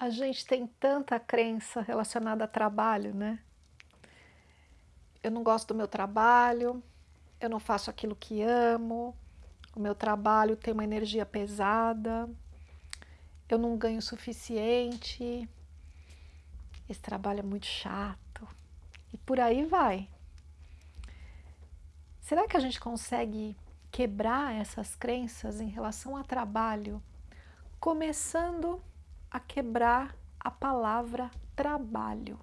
A gente tem tanta crença relacionada a trabalho, né? Eu não gosto do meu trabalho, eu não faço aquilo que amo, o meu trabalho tem uma energia pesada, eu não ganho o suficiente, esse trabalho é muito chato, e por aí vai. Será que a gente consegue quebrar essas crenças em relação a trabalho, começando a quebrar a palavra trabalho.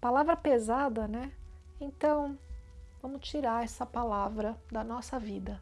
Palavra pesada, né? Então, vamos tirar essa palavra da nossa vida.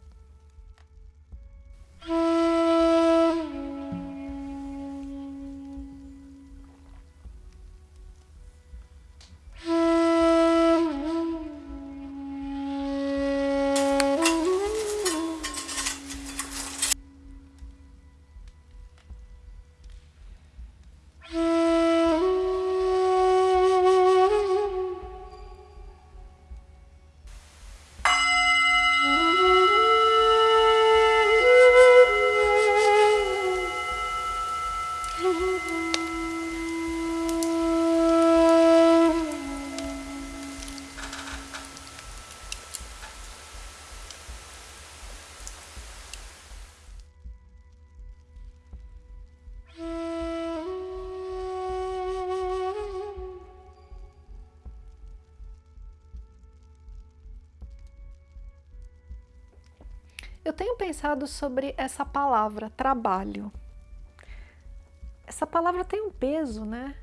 Tenho pensado sobre essa palavra, trabalho. Essa palavra tem um peso, né?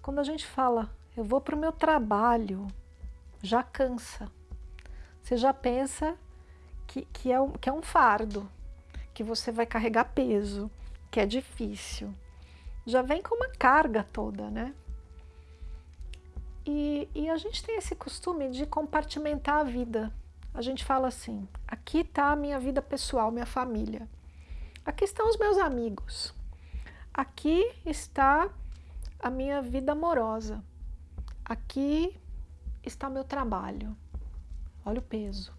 Quando a gente fala, eu vou para o meu trabalho, já cansa. Você já pensa que, que, é um, que é um fardo, que você vai carregar peso, que é difícil. Já vem com uma carga toda, né? E, e a gente tem esse costume de compartimentar a vida a gente fala assim, aqui está a minha vida pessoal, minha família. Aqui estão os meus amigos. Aqui está a minha vida amorosa. Aqui está o meu trabalho. Olha o peso.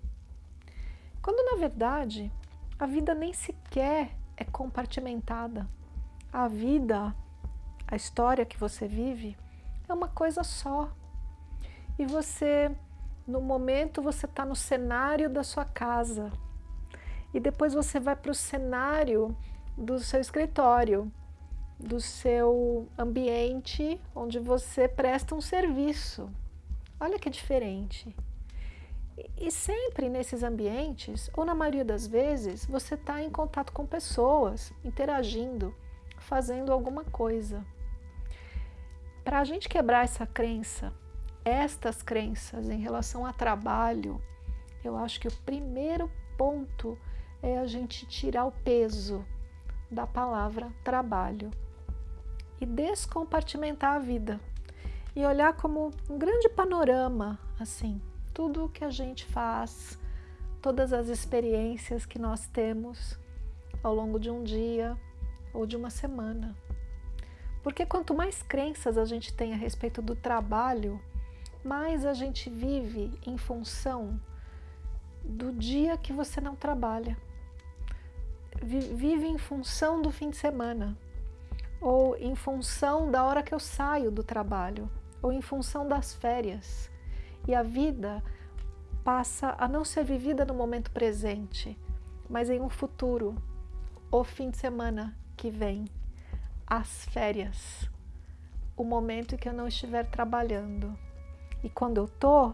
Quando na verdade a vida nem sequer é compartimentada. A vida, a história que você vive é uma coisa só. E você no momento você está no cenário da sua casa e depois você vai para o cenário do seu escritório, do seu ambiente onde você presta um serviço. Olha que diferente. E sempre nesses ambientes, ou na maioria das vezes, você está em contato com pessoas, interagindo, fazendo alguma coisa. Para a gente quebrar essa crença estas crenças em relação a trabalho, eu acho que o primeiro ponto é a gente tirar o peso da palavra trabalho e descompartimentar a vida e olhar como um grande panorama, assim, tudo o que a gente faz, todas as experiências que nós temos ao longo de um dia ou de uma semana. Porque quanto mais crenças a gente tem a respeito do trabalho, mais a gente vive em função do dia que você não trabalha. Vive em função do fim de semana, ou em função da hora que eu saio do trabalho, ou em função das férias. E a vida passa a não ser vivida no momento presente, mas em um futuro, o fim de semana que vem, as férias, o momento em que eu não estiver trabalhando. E quando eu tô,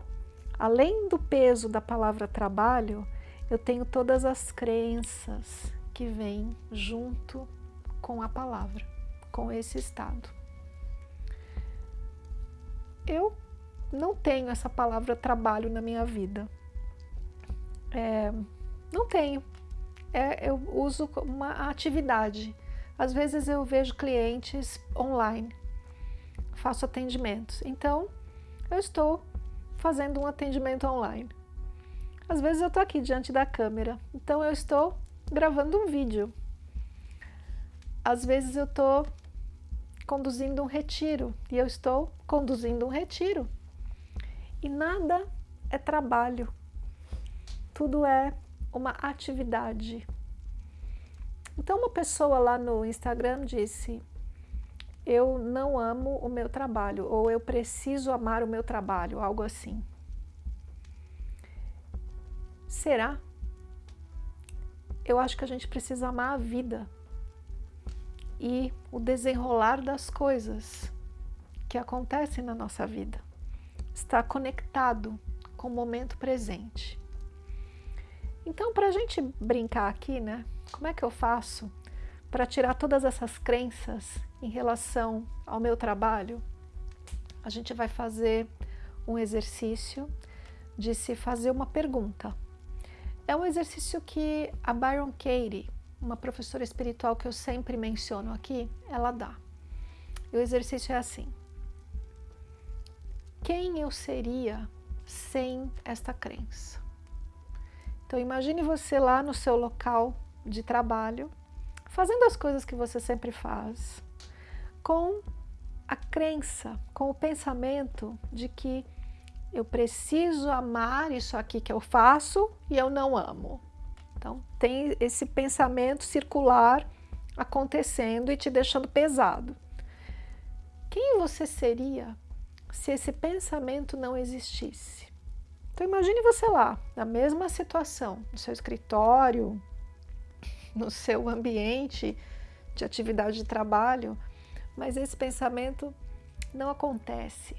além do peso da palavra trabalho, eu tenho todas as crenças que vêm junto com a palavra, com esse estado. Eu não tenho essa palavra trabalho na minha vida. É, não tenho. É, eu uso uma atividade. Às vezes eu vejo clientes online, faço atendimentos. Então, eu estou fazendo um atendimento online. Às vezes eu estou aqui diante da câmera, então eu estou gravando um vídeo. Às vezes eu estou conduzindo um retiro e eu estou conduzindo um retiro. E nada é trabalho, tudo é uma atividade. Então uma pessoa lá no Instagram disse, eu não amo o meu trabalho, ou eu preciso amar o meu trabalho, algo assim. Será? Eu acho que a gente precisa amar a vida e o desenrolar das coisas que acontecem na nossa vida. Está conectado com o momento presente. Então, para a gente brincar aqui, né? Como é que eu faço para tirar todas essas crenças em relação ao meu trabalho? A gente vai fazer um exercício de se fazer uma pergunta. É um exercício que a Byron Katie, uma professora espiritual que eu sempre menciono aqui, ela dá. E o exercício é assim. Quem eu seria sem esta crença? Então imagine você lá no seu local de trabalho, fazendo as coisas que você sempre faz, com a crença, com o pensamento de que eu preciso amar isso aqui que eu faço e eu não amo. Então tem esse pensamento circular acontecendo e te deixando pesado. Quem você seria se esse pensamento não existisse? Então imagine você lá, na mesma situação, no seu escritório, no seu ambiente de atividade de trabalho, mas esse pensamento não acontece.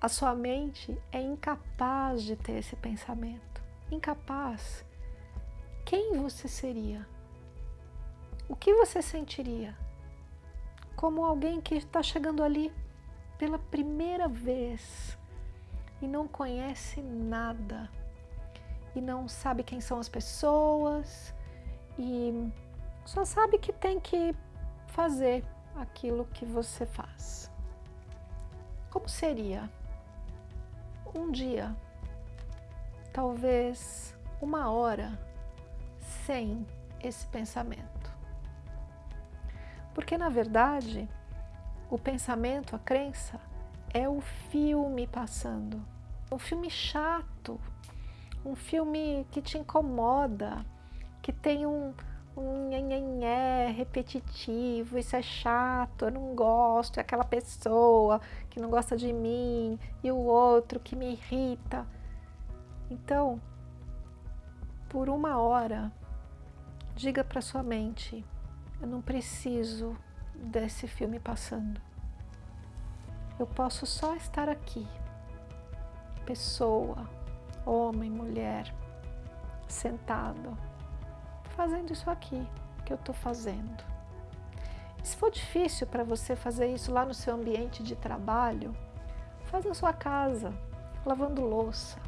A sua mente é incapaz de ter esse pensamento. Incapaz. Quem você seria? O que você sentiria? Como alguém que está chegando ali pela primeira vez e não conhece nada e não sabe quem são as pessoas e só sabe que tem que fazer aquilo que você faz. Como seria um dia, talvez uma hora, sem esse pensamento? Porque na verdade, o pensamento, a crença, é o filme passando. Um filme chato, um filme que te incomoda, que tem um, um repetitivo, isso é chato, eu não gosto, é aquela pessoa que não gosta de mim, e o outro que me irrita. Então, por uma hora, diga para sua mente, eu não preciso desse filme passando eu posso só estar aqui, pessoa, homem, mulher, sentado, fazendo isso aqui que eu estou fazendo. se for difícil para você fazer isso lá no seu ambiente de trabalho, faz na sua casa, lavando louça,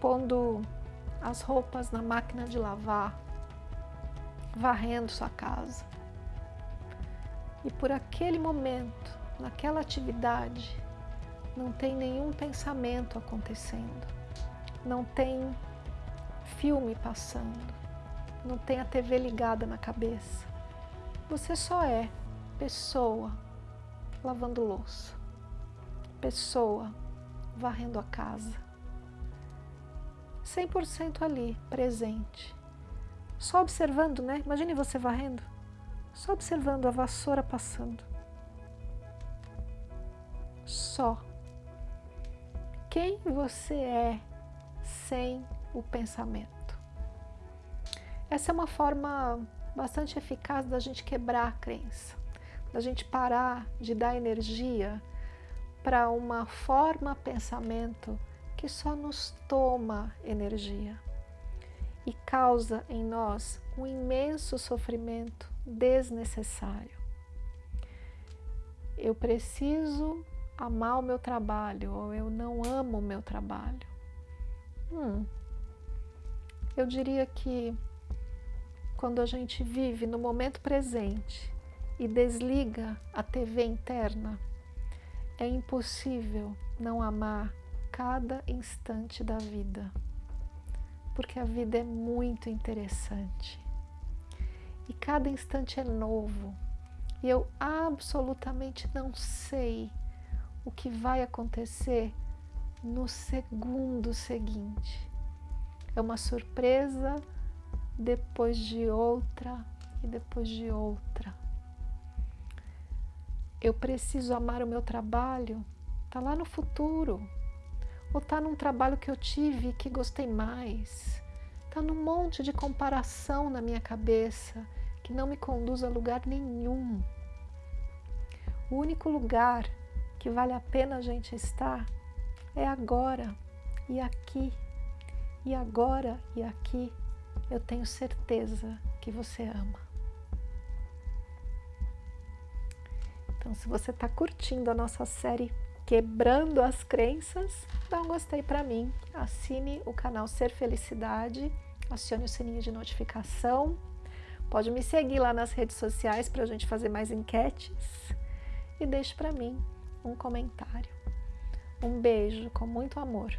pondo as roupas na máquina de lavar, varrendo sua casa. E por aquele momento, naquela atividade não tem nenhum pensamento acontecendo, não tem filme passando, não tem a TV ligada na cabeça. Você só é pessoa lavando louça, pessoa varrendo a casa, 100% ali, presente. Só observando, né? Imagine você varrendo, só observando a vassoura passando só. Quem você é sem o pensamento? Essa é uma forma bastante eficaz da gente quebrar a crença, da gente parar de dar energia para uma forma pensamento que só nos toma energia e causa em nós um imenso sofrimento desnecessário. Eu preciso amar o meu trabalho ou eu não amo o meu trabalho? Hum, eu diria que quando a gente vive no momento presente e desliga a TV interna, é impossível não amar cada instante da vida, porque a vida é muito interessante e cada instante é novo e eu absolutamente não sei o que vai acontecer no segundo seguinte. É uma surpresa depois de outra e depois de outra. eu preciso amar o meu trabalho, está lá no futuro. Ou está num trabalho que eu tive que gostei mais. Está num monte de comparação na minha cabeça que não me conduz a lugar nenhum. O único lugar que vale a pena a gente estar é agora e aqui. E agora e aqui eu tenho certeza que você ama. Então, se você está curtindo a nossa série Quebrando as Crenças, dá um gostei para mim. Assine o canal Ser Felicidade, acione o sininho de notificação. Pode me seguir lá nas redes sociais para a gente fazer mais enquetes. E deixe para mim um comentário. Um beijo com muito amor.